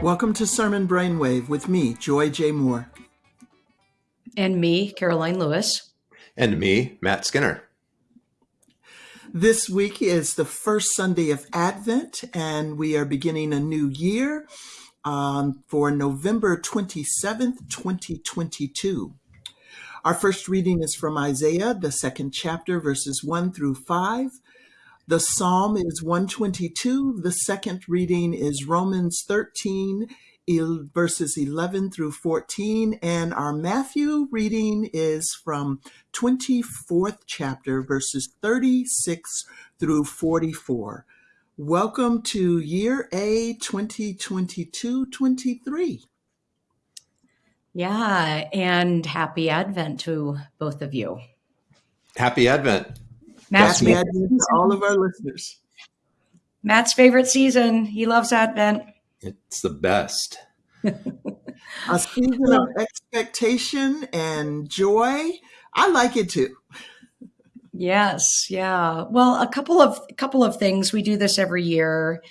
Welcome to Sermon Brainwave with me, Joy J. Moore. And me, Karoline Lewis. And me, Matt Skinner. This week is the first Sunday of Advent, and we are beginning a new year um, for November 27th, 2022. Our first reading is from Isaiah, the second chapter, verses 1 through 5. The psalm is 122. The second reading is Romans 13, verses 11 through 14. And our Matthew reading is from 24th chapter, verses 36 through 44. Welcome to year A 2022 23. Yeah, and happy Advent to both of you. Happy Advent. Matt's Happy Advent to all of our listeners. Matt's favorite season. He loves Advent. It's the best. a season of expectation and joy. I like it too. Yes, yeah. Well, a couple of a couple of things. We do this every year,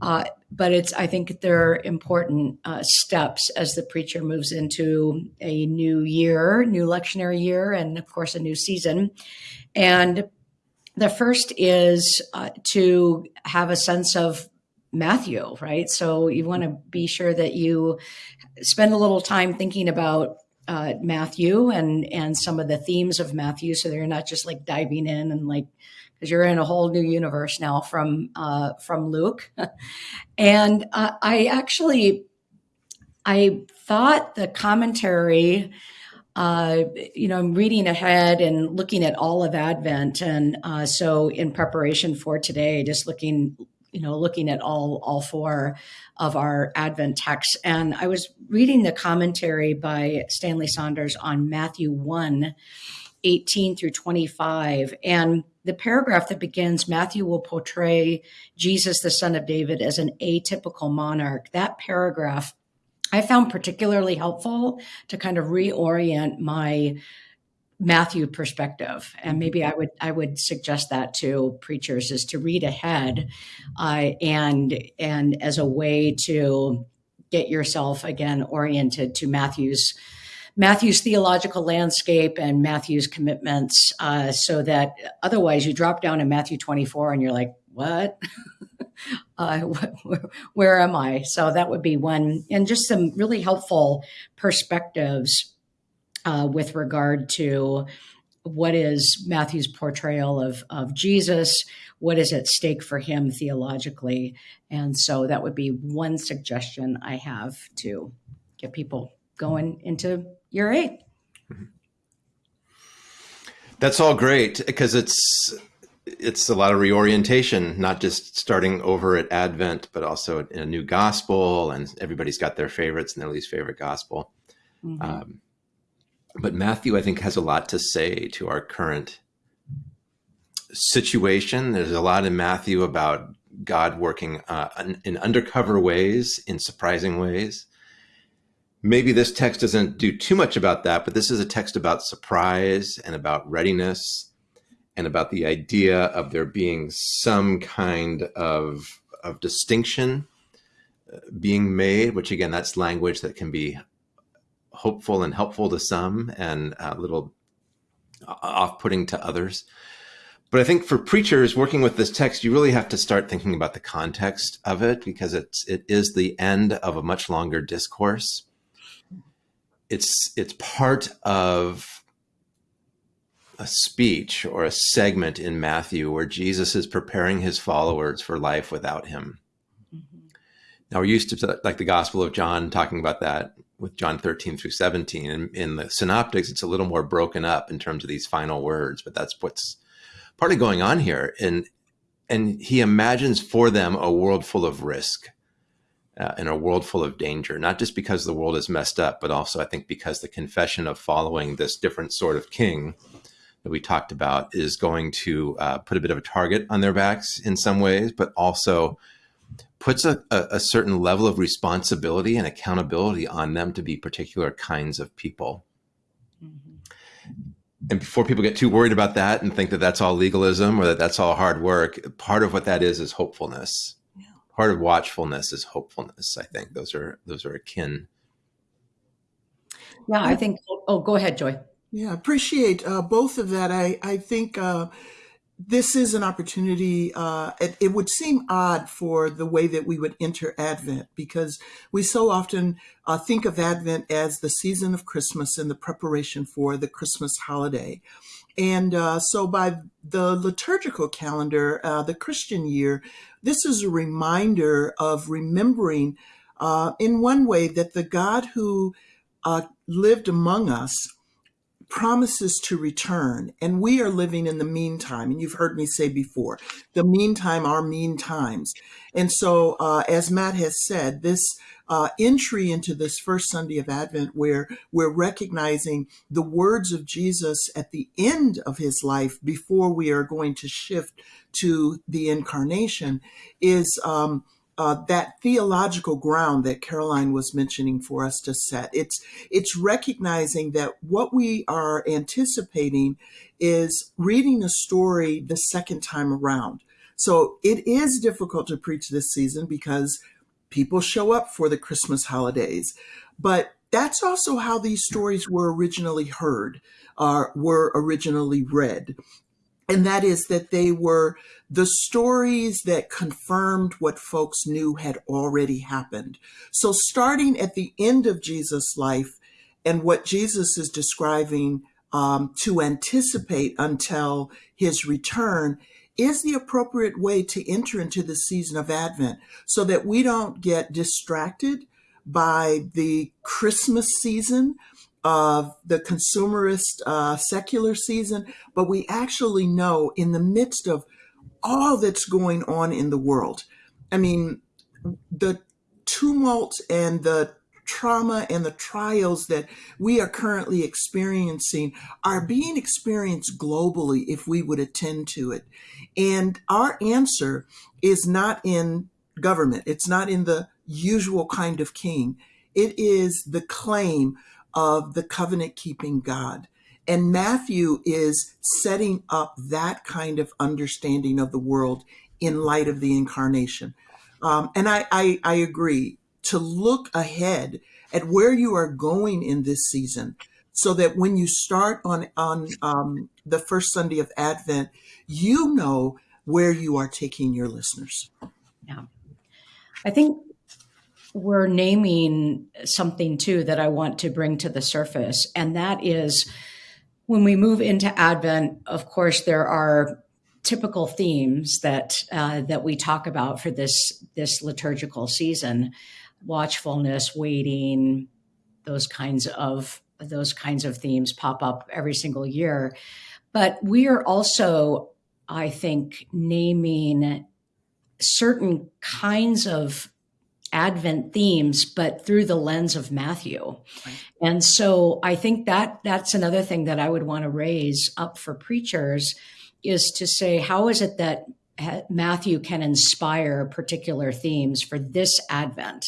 uh, but it's I think they're important uh, steps as the preacher moves into a new year, new lectionary year, and of course a new season. And the first is uh, to have a sense of Matthew, right? So you want to be sure that you spend a little time thinking about uh, Matthew and and some of the themes of Matthew, so they're not just like diving in and like because you're in a whole new universe now from uh, from Luke. and uh, I actually I thought the commentary uh, you know, I'm reading ahead and looking at all of Advent, and uh, so in preparation for today, just looking, you know, looking at all all four of our Advent texts, and I was reading the commentary by Stanley Saunders on Matthew 1, 18 through 25, and the paragraph that begins Matthew will portray Jesus, the son of David, as an atypical monarch. That paragraph I found particularly helpful to kind of reorient my Matthew perspective, and maybe I would I would suggest that to preachers is to read ahead, uh, and and as a way to get yourself again oriented to Matthew's Matthew's theological landscape and Matthew's commitments, uh, so that otherwise you drop down in Matthew 24 and you're like, what? uh, where, am I? So that would be one, and just some really helpful perspectives uh, with regard to what is Matthew's portrayal of, of Jesus, what is at stake for him theologically. And so that would be one suggestion I have to get people going into year A That's all great because it's it's a lot of reorientation, not just starting over at Advent, but also in a new gospel, and everybody's got their favorites and their least favorite gospel. Mm-hmm. Um, but Matthew, I think, has a lot to say to our current situation. There's a lot in Matthew about God working uh, in undercover ways, in surprising ways. Maybe this text doesn't do too much about that, but this is a text about surprise and about readiness and about the idea of there being some kind of, of distinction uh, being made, which again, that's language that can be hopeful and helpful to some and a little off-putting to others. But I think for preachers working with this text, you really have to start thinking about the context of it because it's it is the end of a much longer discourse. It's it's part of a speech or a segment in Matthew where Jesus is preparing his followers for life without him. Mm-hmm. Now we're used to like the Gospel of John talking about that with John 13 through 17. And in the synoptics, it's a little more broken up in terms of these final words, but that's what's partly going on here. And and he imagines for them a world full of risk uh, and a world full of danger, not just because the world is messed up, but also I think because the confession of following this different sort of king that we talked about is going to uh, put a bit of a target on their backs in some ways, but also puts a, a, a, certain level of responsibility and accountability on them to be particular kinds of people. Mm-hmm. And before people get too worried about that and think that that's all legalism or that that's all hard work, part of what that is is hopefulness. Yeah. part of watchfulness is hopefulness. I think those are those are akin. Yeah, I think. Oh, go ahead, Joy. Yeah, I appreciate uh, both of that. I I think uh, this is an opportunity. Uh, it, it, would seem odd for the way that we would enter Advent because we so often uh, think of Advent as the season of Christmas and the preparation for the Christmas holiday. And uh, so, by the liturgical calendar, uh, the Christian year, this is a reminder of remembering, uh, in one way, that the God who uh, lived among us promises to return and we are living in the meantime and you've heard me say before the meantime are mean times. And so uh, as matt has said this uh, entry into this first sunday of advent where we're recognizing the words of jesus at the end of his life before we are going to shift to the incarnation is um, uh, that theological ground that Karoline was mentioning for us to set. It's it's recognizing that what we are anticipating is reading a story the second time around. So it is difficult to preach this season because people show up for the Christmas holidays, but that's also how these stories were originally heard, uh, were originally read and that is that they were the stories that confirmed what folks knew had already happened. So, starting at the end of Jesus' life and what Jesus is describing um, to anticipate until his return is the appropriate way to enter into the season of Advent so that we don't get distracted by the Christmas season of the consumerist uh, secular season, but we actually know in the midst of all that's going on in the world, I mean, the tumult and the trauma and the trials that we are currently experiencing are being experienced globally if we would attend to it. And our answer is not in government, it's not in the usual kind of king. It is the claim of the covenant keeping God. And Matthew is setting up that kind of understanding of the world in light of the incarnation. Um, and I, I, I agree to look ahead at where you are going in this season so that when you start on, on um, the first Sunday of Advent, you know where you are taking your listeners. Yeah. I think we're naming something too that I want to bring to the surface, and that is when we move into Advent. Of course, there are typical themes that uh, that we talk about for this this liturgical season: watchfulness, waiting, those kinds of those kinds of themes pop up every single year. But we are also, I think, naming certain kinds of Advent themes, but through the lens of Matthew. Right. And so I think that that's another thing that I would want to raise up for preachers is to say, how is it that eh, Matthew can inspire particular themes for this Advent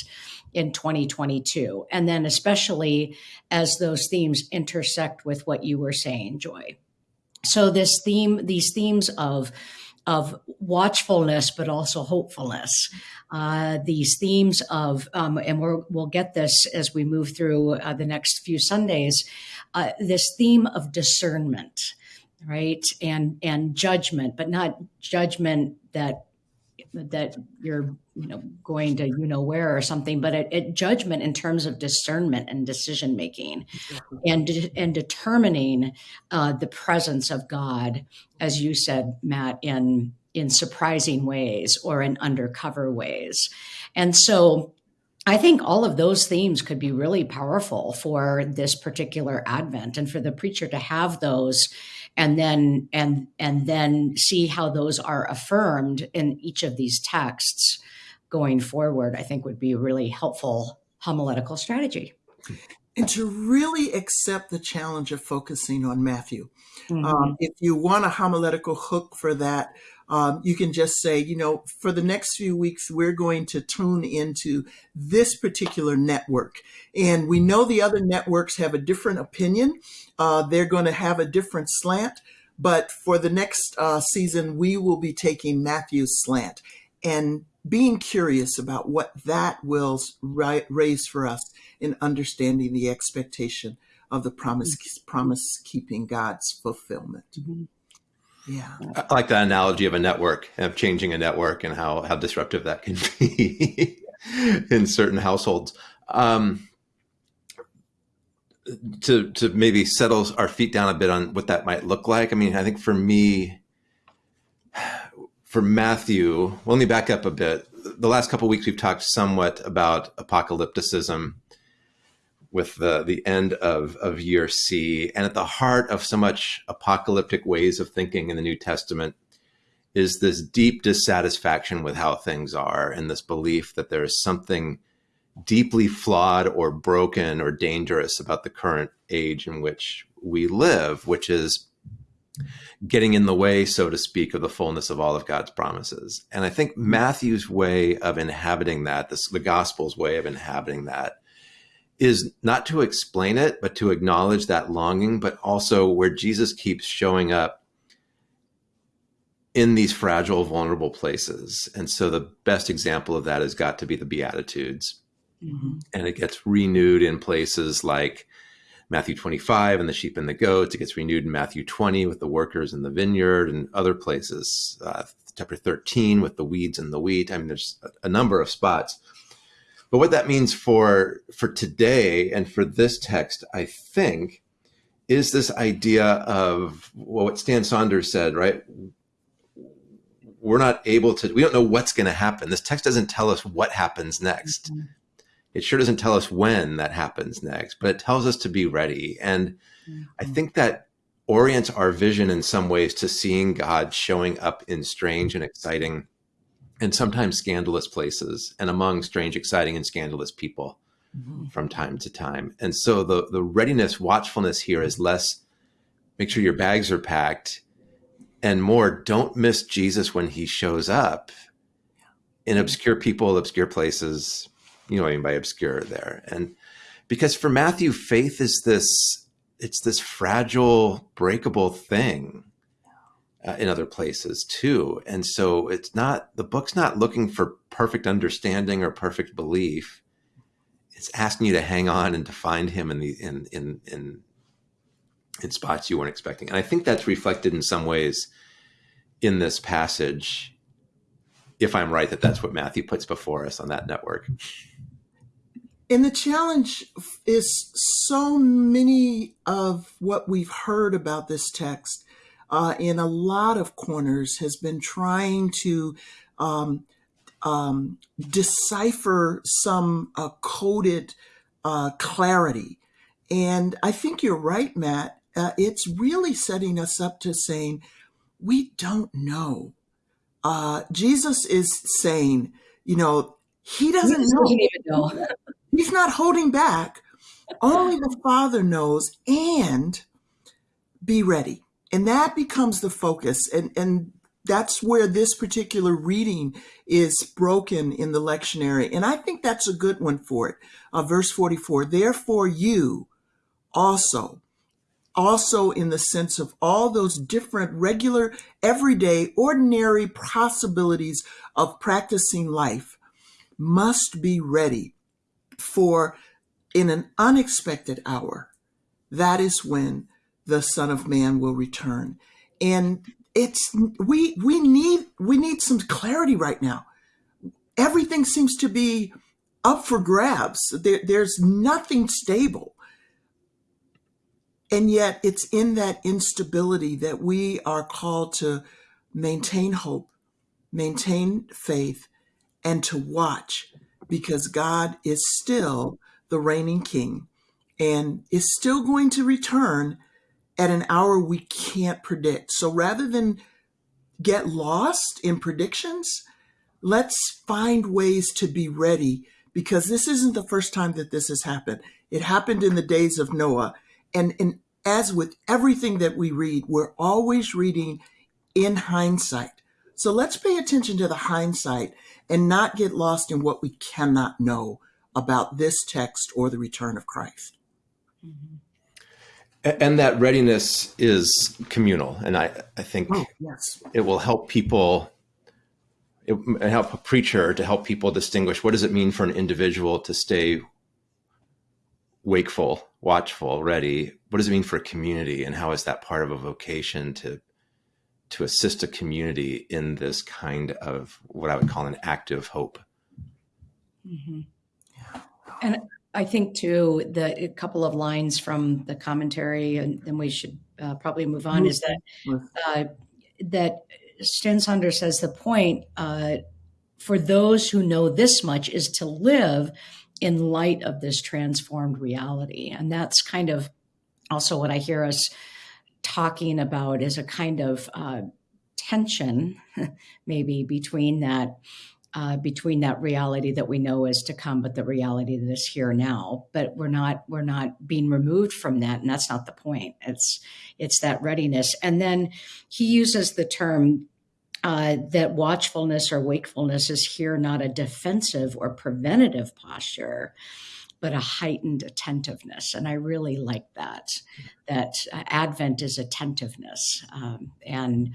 in 2022? And then, especially as those themes intersect with what you were saying, Joy. So, this theme, these themes of of watchfulness, but also hopefulness. Uh, these themes of, um, and we will get this as we move through uh, the next few Sundays, uh, this theme of discernment, right, and and judgment, but not judgment that that you're you know going to you know where or something but a, a judgment in terms of discernment and decision making and and determining uh, the presence of god as you said matt in in surprising ways or in undercover ways. And so I think all of those themes could be really powerful for this particular Advent and for the preacher to have those and then and and then see how those are affirmed in each of these texts going forward i think would be a really helpful homiletical strategy and to really accept the challenge of focusing on matthew mm-hmm. um, if you want a homiletical hook for that um, you can just say, you know, for the next few weeks, we're going to tune into this particular network. And we know the other networks have a different opinion. Uh, they're going to have a different slant. But for the next uh, season, we will be taking Matthew's slant. And being curious about what that will raise for us in understanding the expectation of the promise promise keeping God's fulfillment. Mm-hmm. Yeah. I like that analogy of a network of changing a network and how how disruptive that can be in certain households. Um, to to maybe settle our feet down a bit on what that might look like. I mean, I think for me, for Matthew, well, let me back up a bit. The last couple weeks we've talked somewhat about apocalypticism with the the end of of year C, and at the heart of so much apocalyptic ways of thinking in the New Testament is this deep dissatisfaction with how things are, and this belief that there is something deeply flawed or broken or dangerous about the current age in which we live, which is getting in the way, so to speak, of the fullness of all of God's promises. And I think Matthew's way of inhabiting that, this, the gospel's way of inhabiting that, is not to explain it, but to acknowledge that longing, but also where Jesus keeps showing up in these fragile, vulnerable places. And so the best example of that has got to be the Beatitudes. Mm-hmm. And it gets renewed in places like Matthew 25 and the sheep and the goats. It gets renewed in Matthew 20 with the workers in the vineyard and other places. Uh, chapter 13 with the weeds and the wheat. I mean, there's a, a number of spots. But what that means for for today and for this text, I think, is this idea of well, what Stan Saunders said, right? We're not able to, we don't know what's going to happen. This text doesn't tell us what happens next. Mm-hmm it sure doesn't tell us when that happens next, but it tells us to be ready. And mm-hmm. I think that orients our vision in some ways to seeing God showing up in strange and exciting and sometimes scandalous places and among strange, exciting, and scandalous people mm-hmm. from time to time. And so the the readiness, watchfulness here is less make sure your bags are packed and more don't miss Jesus when he shows up in obscure people, obscure places, you know what I mean by obscure there. And because for Matthew, faith is this, it's this fragile, breakable thing uh, in other places too. And so it's not, the book's not looking for perfect understanding or perfect belief. It's asking you to hang on and to find him in the, in, in, in, in spots you weren't expecting. And I think that's reflected in some ways in this passage if I'm right that that's what Matthew puts before us on that network. And the challenge is so many of what we've heard about this text uh, in a lot of corners has been trying to um, um, decipher some uh, coded uh, clarity. And I think you're right, Matt. Uh, it's really setting us up to saying, we don't know. Uh, Jesus is saying, you know, he doesn't know. Even know. He's not holding back. Only the Father knows and be ready. And that becomes the focus. And, and that's where this particular reading is broken in the lectionary. And I think that's a good one for it. Uh, verse 44 Therefore, you also, also in the sense of all those different, regular, everyday, ordinary possibilities of practicing life, must be ready for in an unexpected hour, that is when the Son of Man will return. And it's we we need we need some clarity right now. Everything seems to be up for grabs. There, there's nothing stable. And yet it's in that instability that we are called to maintain hope, maintain faith, and to watch because God is still the reigning king and is still going to return at an hour we can't predict. So rather than get lost in predictions, let's find ways to be ready because this isn't the first time that this has happened. It happened in the days of Noah. And, and as with everything that we read, we're always reading in hindsight. So let's pay attention to the hindsight and not get lost in what we cannot know about this text or the return of Christ. Mm-hmm. And that readiness is communal. And I, I think oh, yes. it will help people it, it help a preacher to help people distinguish what does it mean for an individual to stay wakeful, watchful, ready. What does it mean for a community, and how is that part of a vocation to to assist a community in this kind of what I would call an active hope? Mm-hmm. And I think too the a couple of lines from the commentary, and then we should uh, probably move on. Is that uh, that Stan Saunders says the point uh, for those who know this much is to live in light of this transformed reality. And that's kind of also what I hear us talking about is a kind of uh, tension, maybe between that. Uh, between that reality that we know is to come, but the reality that is here now. But we're not we're not being removed from that, and that's not the point. It's it's that readiness. And then he uses the term uh, that watchfulness or wakefulness is here not a defensive or preventative posture, but a heightened attentiveness. And I really like that, that uh, Advent is attentiveness. Um, and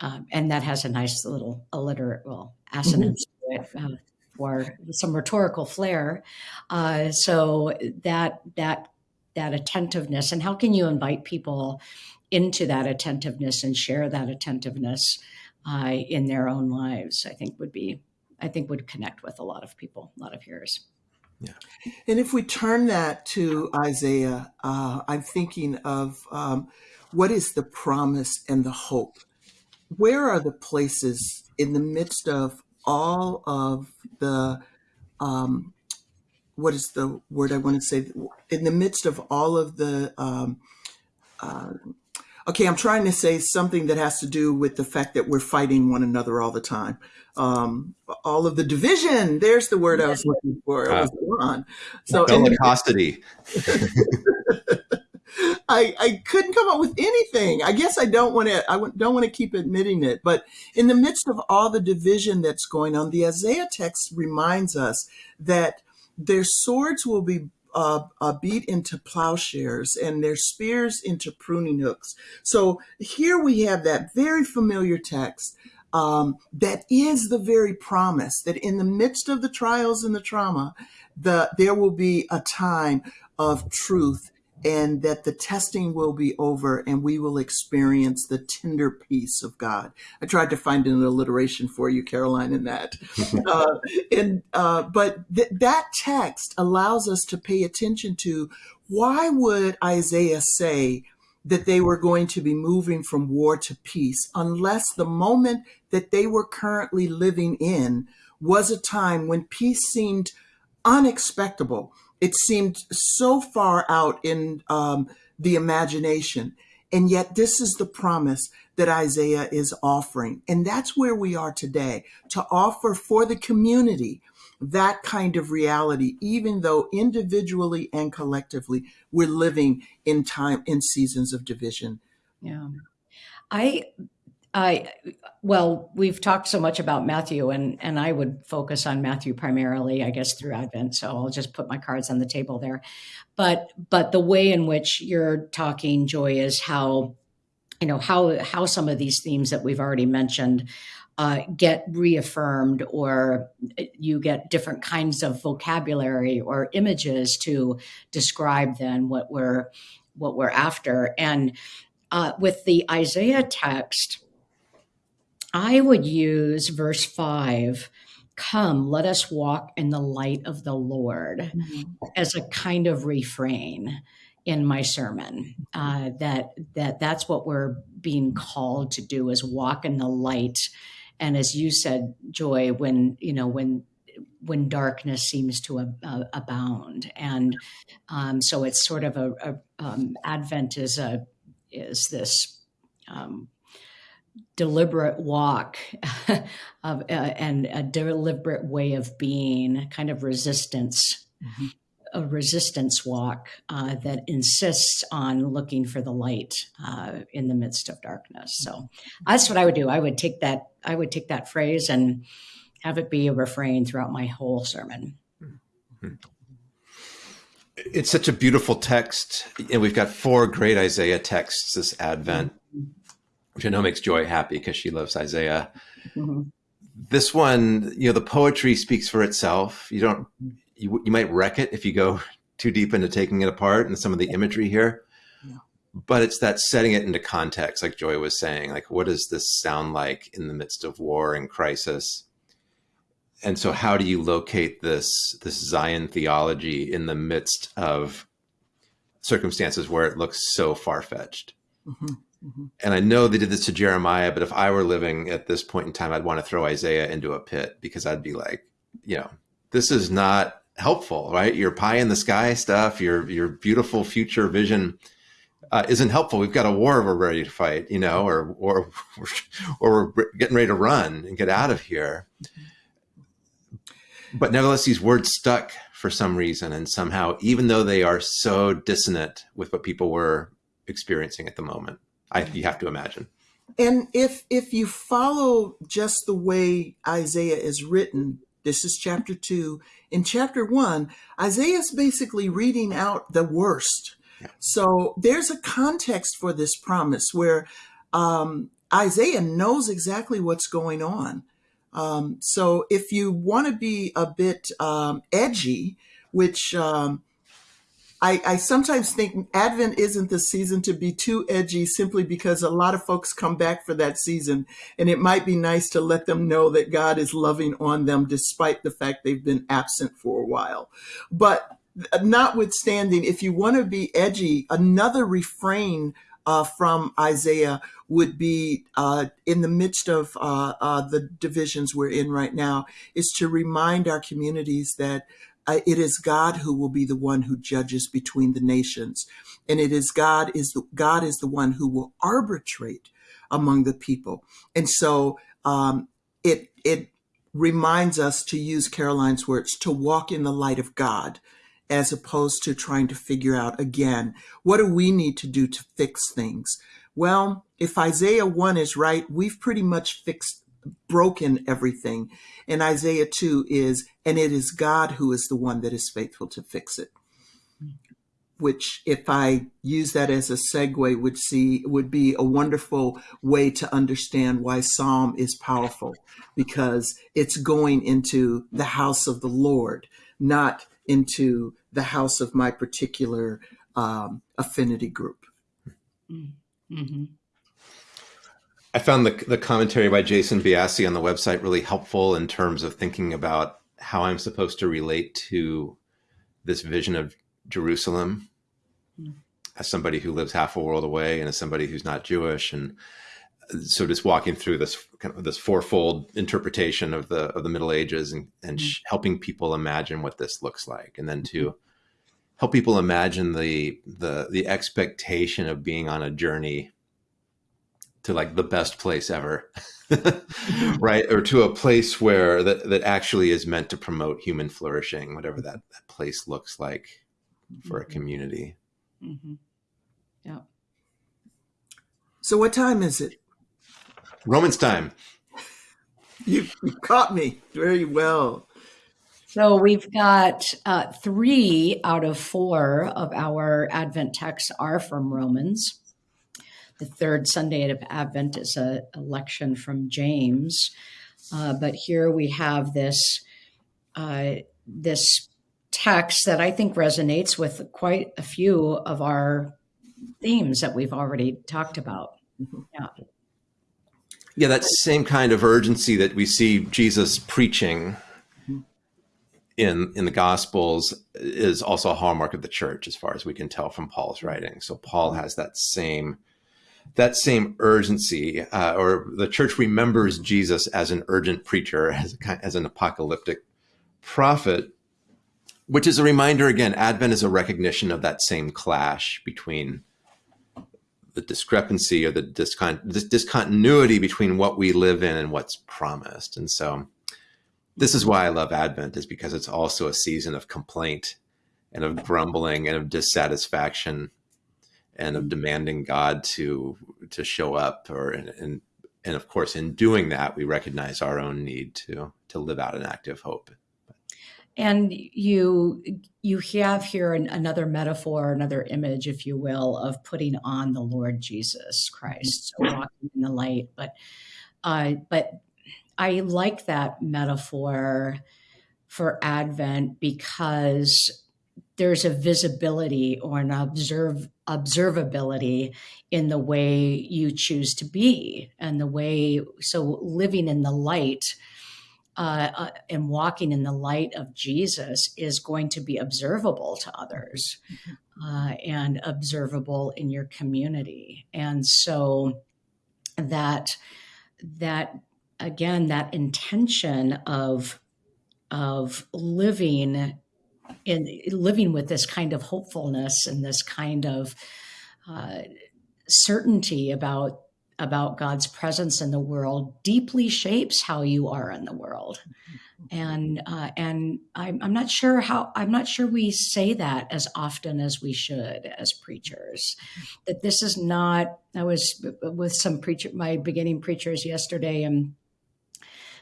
um, and that has a nice little alliterate, well, assonance mm-hmm. to it uh, for some rhetorical flair. Uh, so that that that attentiveness, and how can you invite people into that attentiveness and share that attentiveness? uh, in their own lives, I think would be, I think would connect with a lot of people, a lot of hearers. Yeah. And if we turn that to Isaiah, uh, I'm thinking of um, what is the promise and the hope? Where are the places in the midst of all of the, um, what is the word I want to say? In the midst of all of the um, uh, okay, I'm trying to say something that has to do with the fact that we're fighting one another all the time. Um, all of the division. There's the word I was looking for. Uh, was So bellicosity. I, I couldn't come up with anything. I guess I don't want to. I don't want to keep admitting it. But in the midst of all the division that's going on, the Isaiah text reminds us that their swords will be uh, uh, beat into plowshares and their spears into pruning hooks. So here we have that very familiar text um, that is the very promise that in the midst of the trials and the trauma, the there will be a time of truth and that the testing will be over and we will experience the tender peace of God. I tried to find an alliteration for you, Karoline, in that. uh, and uh, but th- that text allows us to pay attention to why would Isaiah say that they were going to be moving from war to peace unless the moment that they were currently living in was a time when peace seemed unexpectable it seemed so far out in um, the imagination. And yet, this is the promise that Isaiah is offering. And that's where we are today to offer for the community that kind of reality, even though individually and collectively we're living in time, in seasons of division. Yeah. I I well, we've talked so much about Matthew, and and I would focus on Matthew primarily, I guess, through Advent. So I'll just put my cards on the table there. But but the way in which you're talking, Joy, is how you know how how some of these themes that we've already mentioned uh, get reaffirmed, or you get different kinds of vocabulary or images to describe then what we're what we're after. And uh, with the Isaiah text I would use verse five come let us walk in the light of the lord mm-hmm. as a kind of refrain in my sermon. Uh, that that that's what we're being called to do is walk in the light. And as you said joy when you know when when darkness seems to ab- abound. And um, so it's sort of a, a um, advent is a is this um, deliberate walk of, uh, and a deliberate way of being, kind of resistance, mm-hmm. a resistance walk uh, that insists on looking for the light uh, in the midst of darkness. So that's what I would do. I would take that. I would take that phrase and have it be a refrain throughout my whole sermon. Mm-hmm. It's such a beautiful text, and we've got four great Isaiah texts this Advent. Mm-hmm which I know makes Joy happy because she loves Isaiah. Mm-hmm. this one, you know, the poetry speaks for itself. You don't, you, you might wreck it if you go too deep into taking it apart and some of the imagery here. Yeah. But it's that setting it into context, like Joy was saying, like, what does this sound like in the midst of war and crisis? And so how do you locate this, this Zion theology in the midst of circumstances where it looks so far fetched? Mhm, mhm. and I know they did this to Jeremiah, but if I were living at this point in time, I'd want to throw Isaiah into a pit because I'd be like, you know, this is not helpful, right? Your pie in the sky stuff, your your beautiful future vision uh, isn't helpful. We've got a war we're ready to fight, you know, or or or we're getting ready to run and get out of here. But nevertheless, these words stuck for some reason, and somehow, even though they are so dissonant with what people were experiencing at the moment. I, you have to imagine. And if if you follow just the way Isaiah is written, this is chapter two. In chapter one, Isaiah is basically reading out the worst. Yeah. So there's a context for this promise where um, Isaiah knows exactly what's going on. Um, so if you want to be a bit um, edgy, which um, I, I sometimes think Advent isn't the season to be too edgy simply because a lot of folks come back for that season. And it might be nice to let them know that God is loving on them despite the fact they've been absent for a while. But notwithstanding, if you want to be edgy, another refrain uh, from Isaiah would be uh, in the midst of uh, uh the divisions we're in right now, is to remind our communities that it is God who will be the one who judges between the nations, and it is God is the, God is the one who will arbitrate among the people, and so um, it it reminds us to use Karoline's words to walk in the light of God as opposed to trying to figure out again, what do we need to do to fix things? Well, if Isaiah 1 is right, we've pretty much fixed, broken everything. And Isaiah 2 is, and it is God who is the one that is faithful to fix it. Which, if I use that as a segue, would see would be a wonderful way to understand why Psalm is powerful, because it's going into the house of the Lord, not into the house of my particular um, affinity group. Mm-hmm. I found the, the commentary by Jason Byassee on the website really helpful in terms of thinking about how I'm supposed to relate to this vision of Jerusalem mm. as somebody who lives half a world away and as somebody who's not Jewish. And so just walking through this kind of this fourfold interpretation of the of the Middle Ages and, and mm. helping people imagine what this looks like, and then to help people imagine the the the expectation of being on a journey to like the best place ever. Right? Or to a place where that, that actually is meant to promote human flourishing whatever that, that place looks like for a mm-hmm. community. Mm-hmm. yeah so what time is it? Romans time. You, you caught me very well. So we've got uh, three out of four of our advent texts are from romans the third Sunday of Advent is a, election from James. Uh, but here we have this uh, this text that I think resonates with quite a few of our themes that we've already talked about. Yeah. Yeah, that same kind of urgency that we see Jesus preaching in in the Gospels is also a hallmark of the church, as far as we can tell from Paul's writing. So Paul has that same that same urgency, uh, or the church remembers Jesus as an urgent preacher, as, a, as an apocalyptic prophet, which is a reminder again, Advent is a recognition of that same clash between the discrepancy or the discon- this discontinuity between what we live in and what's promised. And so this is why I love Advent is because it's also a season of complaint and of grumbling and of dissatisfaction and of demanding God to to show up or and and of course in doing that we recognize our own need to to live out an active hope. And you you have here an, another metaphor another image if you will of putting on the lord jesus christ so walking in the light. But uh, but I like that metaphor for Advent because there's a visibility or an observe observability in the way you choose to be and the way so living in the light uh, uh, and walking in the light of Jesus is going to be observable to others uh, and observable in your community. And so that that again that intention of of living in living with this kind of hopefulness and this kind of uh, certainty about about God's presence in the world deeply shapes how you are in the world. And uh, and I'm, I'm not sure how I'm not sure we say that as often as we should as preachers. That this is not. I was with some preacher, my beginning preachers yesterday, and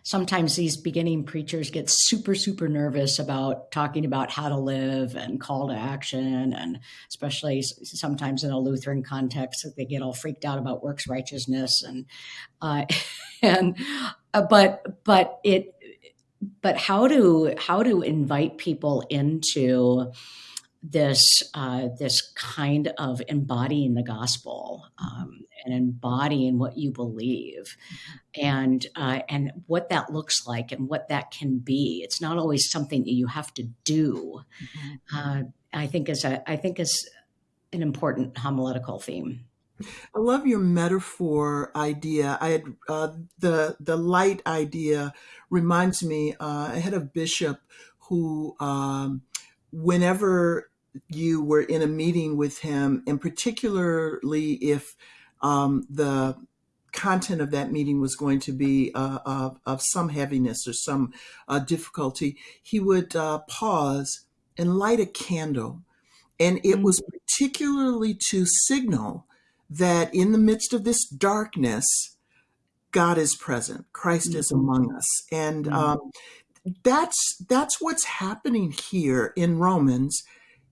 sometimes these beginning preachers get super, super nervous about talking about how to live and call to action. And especially sometimes in a Lutheran context, that they get all freaked out about works righteousness. And, uh, and, uh, but, but it, but how to, how to invite people into, this uh, this kind of embodying the gospel um, and embodying what you believe, and uh, and what that looks like and what that can be. It's not always something that you have to do. Mm-hmm. Uh, I think is a I think is an important homiletical theme. I love your metaphor idea. I had uh, the the light idea reminds me. Uh, I had a bishop who, um, whenever you were in a meeting with him, and particularly if um, the content of that meeting was going to be uh, of, of, some heaviness or some uh, difficulty, he would uh, pause and light a candle. And it mm-hmm. was particularly to signal that in the midst of this darkness, God is present. Christ mm-hmm. is among us, and mm-hmm. um, that's that's what's happening here in Romans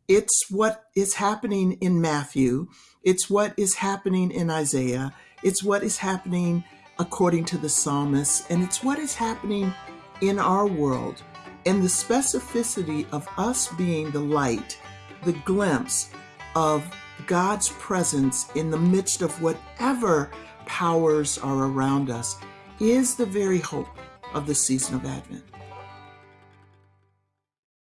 it's what is happening in Matthew. It's what is happening in Isaiah. It's what is happening according to the psalmist. And it's what is happening in our world. And the specificity of us being the light, the glimpse of God's presence in the midst of whatever powers are around us is the very hope of the season of Advent.